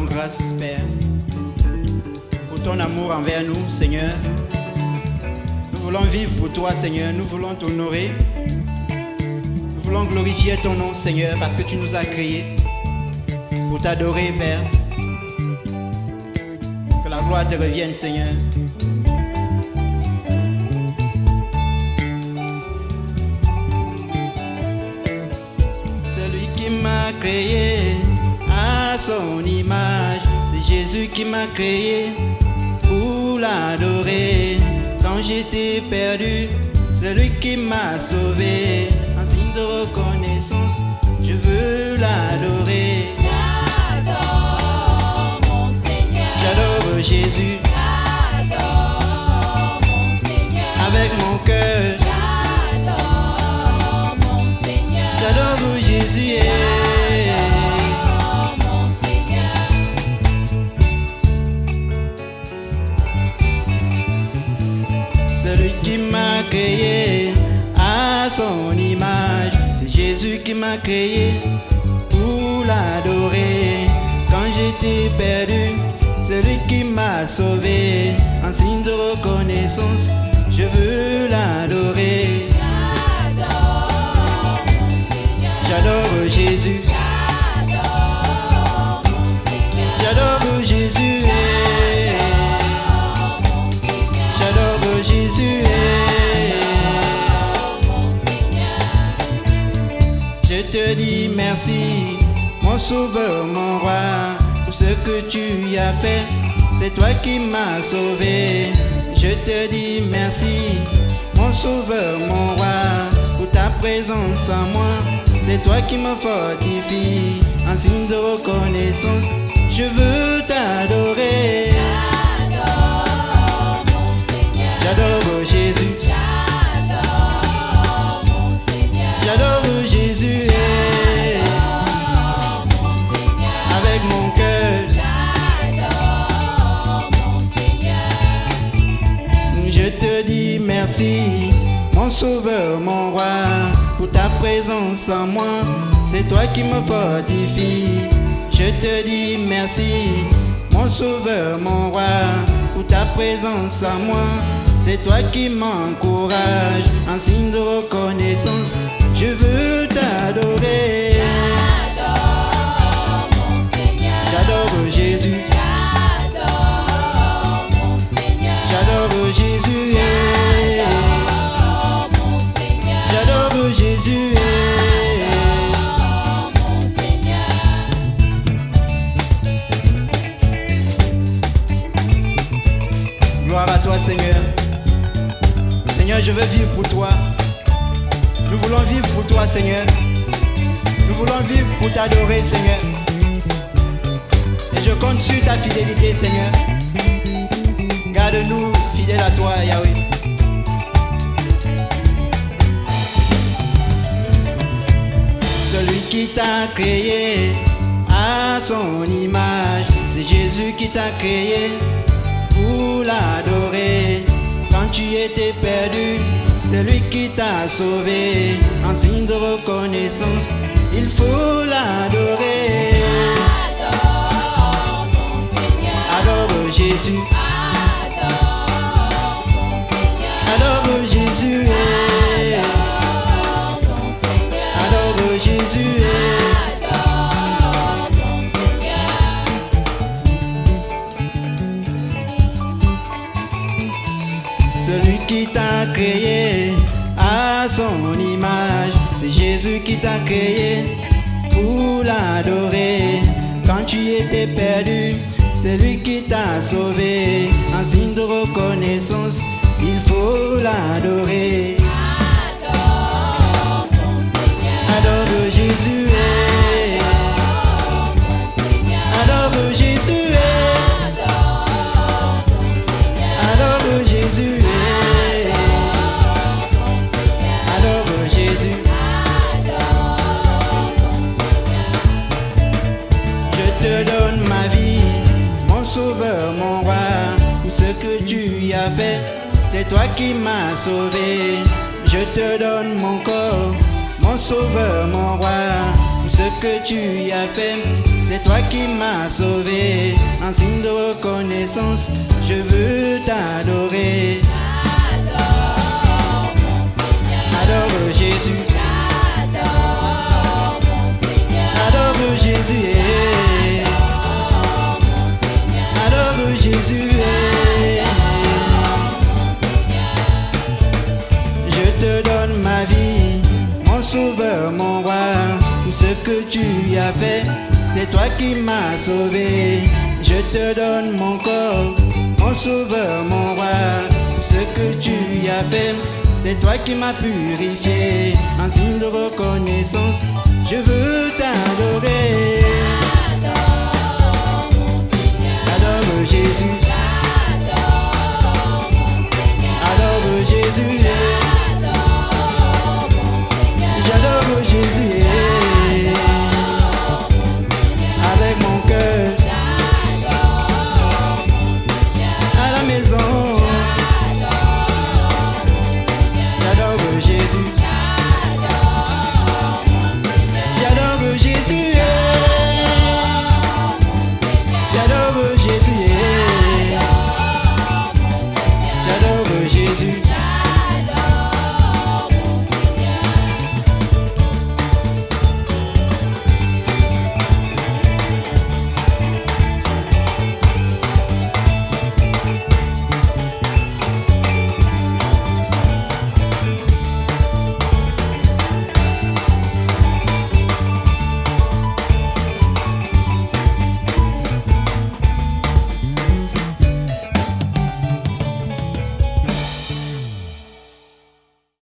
grâce, Père, pour ton amour envers nous, Seigneur. Nous voulons vivre pour toi, Seigneur. Nous voulons t'honorer. Nous voulons glorifier ton nom, Seigneur, parce que tu nous as créés pour t'adorer, Père. Que la gloire te revienne, Seigneur. Celui qui m'a créé son image, c'est Jésus qui m'a créé pour l'adorer. Quand j'étais perdu, celui qui m'a sauvé, en signe de reconnaissance, je veux l'adorer. Jésus qui m'a créé pour l'adorer. Quand j'étais perdu, celui qui m'a sauvé, en signe de reconnaissance, je veux l'adorer. Merci, mon sauveur, mon roi, pour ce que tu as fait. C'est toi qui m'as sauvé. Je te dis merci, mon sauveur, mon roi, pour ta présence en moi. C'est toi qui me fortifie, en signe de reconnaissance. Je veux t'adorer. Sauveur, mon roi, pour ta présence en moi. C'est toi qui me fortifie. Je te dis merci, mon sauveur, mon roi, pour ta présence en moi. C'est toi qui m'encourage, en signe de reconnaissance. Je veux t'adorer. Seigneur. Nous voulons vivre pour t'adorer, Seigneur. Et je compte sur ta fidélité, Seigneur. Garde-nous fidèles à toi, Yahweh. Celui qui t'a créé à son image, c'est Jésus qui t'a créé pour l'adorer. Quand tu étais perdu, c'est lui qui t'a sauvé. En signe de reconnaissance, il faut l'adorer. J'adore mon Seigneur. Adore Jésus, J'adore mon Seigneur. adore Jésus. J'adore mon Seigneur. adore Jésus. Qui t'a créé à son image, c'est Jésus qui t'a créé pour l'adorer. Quand tu étais perdu, c'est lui qui t'a sauvé. En signe de reconnaissance, il faut l'adorer. J'adore mon Seigneur. Adore Jésus, que tu as fait. C'est toi qui m'as sauvé. Je te donne mon corps, mon sauveur, mon roi, ce que tu as fait. C'est toi qui m'as sauvé. En signe de reconnaissance, je veux t'adorer. Sauveur, mon roi. Tout ce que tu as fait, c'est toi qui m'as sauvé. Je te donne mon corps, mon sauveur, mon roi. Tout ce que tu as fait, c'est toi qui m'as purifié. En signe de reconnaissance, je veux t'adorer.